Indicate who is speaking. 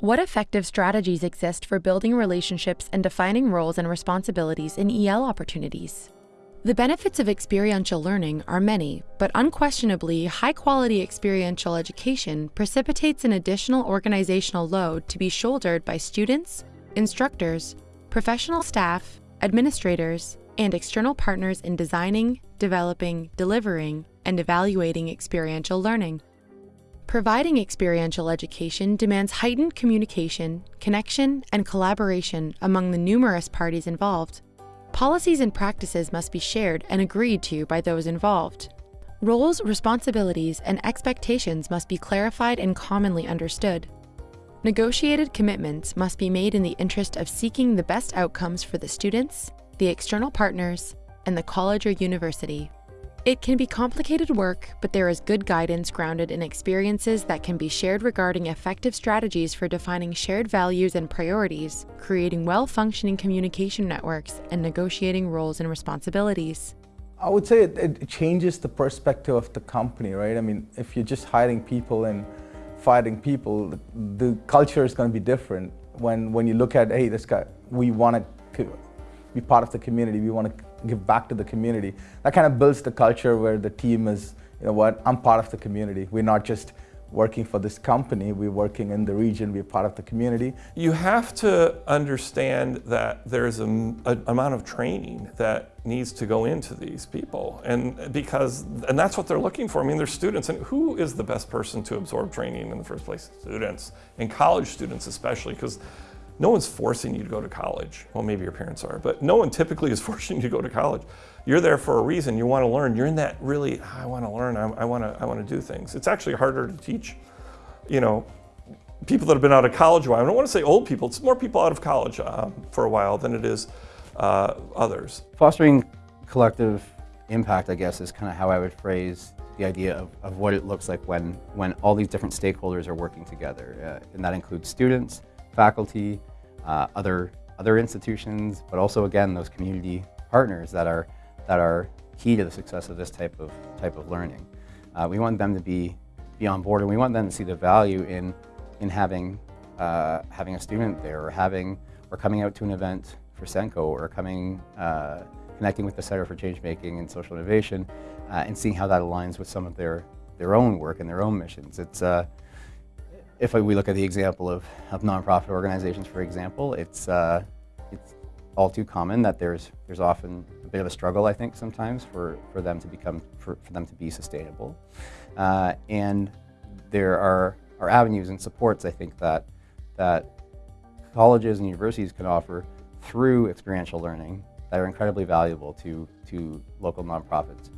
Speaker 1: What effective strategies exist for building relationships and defining roles and responsibilities in EL opportunities? The benefits of experiential learning are many, but unquestionably, high quality experiential education precipitates an additional organizational load to be shouldered by students, instructors, professional staff, administrators, and external partners in designing, developing, delivering, and evaluating experiential learning. Providing experiential education demands heightened communication, connection, and collaboration among the numerous parties involved. Policies and practices must be shared and agreed to by those involved. Roles, responsibilities, and expectations must be clarified and commonly understood. Negotiated commitments must be made in the interest of seeking the best outcomes for the students, the external partners, and the college or university. It can be complicated work, but there is good guidance grounded in experiences that can be shared regarding effective strategies for defining shared values and priorities, creating well-functioning communication networks, and negotiating roles and responsibilities.
Speaker 2: I would say it, it, changes the perspective of the company, right? I mean, if you're just hiring people and fighting people, the, the culture is going to be different. When, when you look at, hey, this guy, we want to be part of the community, we want to give back to the community. That kind of builds the culture where the team is, you know what, I'm part of the community. We're not just working for this company, we're working in the region, we're part of the community.
Speaker 3: You have to understand that there's an amount of training that needs to go into these people and because and that's what they're looking for. I mean, they're students and who is the best person to absorb training in the first place? Students and college students especially because no one's forcing you to go to college. Well, maybe your parents are, but no one typically is forcing you to go to college. You're there for a reason. You want to learn. You're in that really, I want to learn. I, I want to, I want to do things. It's actually harder to teach, you know, people that have been out of college a while. I don't want to say old people. It's more people out of college uh, for a while than it is uh, others.
Speaker 4: Fostering collective impact, I guess, is kind of how I would phrase the idea of, of what it looks like when, when all these different stakeholders are working together. Uh, and that includes students, faculty, uh, other, other institutions, but also again those community partners that are, that are key to the success of this type of, type of learning. Uh, we want them to be, be on board and we want them to see the value in, in having, uh, having a student there or having, or coming out to an event for SENCO or coming, uh, connecting with the Center for Change Making and Social Innovation uh, and seeing how that aligns with some of their, their own work and their own missions. It's, uh, if we look at the example of, of nonprofit organizations, for example, it's, uh, it's all too common that there's, there's often a bit of a struggle, I think, sometimes for, for them to become, for, for them to be sustainable. Uh, and there are, are avenues and supports, I think, that, that colleges and universities can offer through experiential learning that are incredibly valuable to, to local nonprofits.